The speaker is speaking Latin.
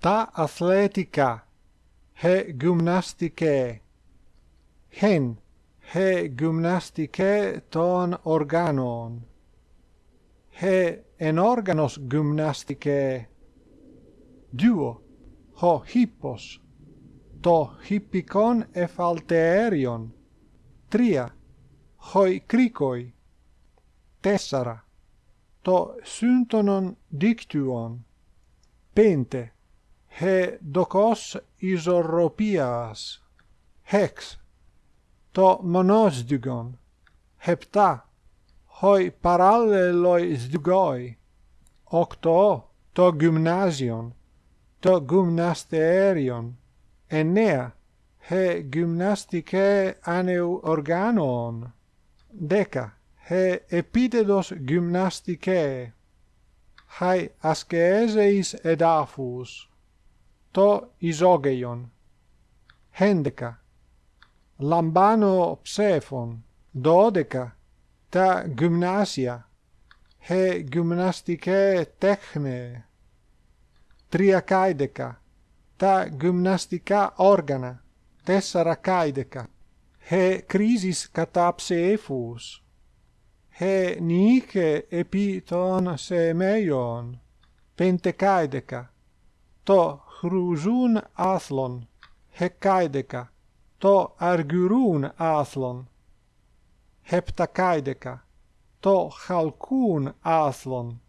τα αθλητικά, χε γυμναστικέ. Χεν, χε γυμναστικέ των οργάνων. Χε ενόργανος γυμναστικέ. Δύο, ο χήπος, το χήπικον εφαλτεέριον. Τρία, χοι κρίκοι. Τέσσαρα, το σύντονον δίκτυον. Πέντε, χεδοκός ισορροπίας, χεξ, το μονόσδυγον, χεπτά, οι παράλληλοι σδυγοί, οκτώ, το γυμνάζιον, το γυμναστέριον, εννέα, χε γυμναστικέ άνεου οργάνων, δέκα, χε επίτεδος γυμναστικέ, χαι ασκέζεις εδάφους. το ισόγειον. Χέντεκα. Λαμβάνω ψέφων. Δώδεκα. Τα γυμνάσια. Χε γυμναστικέ τέχνε. Τριακάιδεκα. Τα γυμναστικά όργανα. Τέσσαρα καίδεκα. Χε κρίζεις κατά ψέφους. Χε νίκε επί των σεμέιων. Πεντεκάιδεκα. το χρουζούν άθλον, χεκάιδεκα, το αργυρούν άθλον, χεπτακάιδεκα, το χαλκούν άθλον,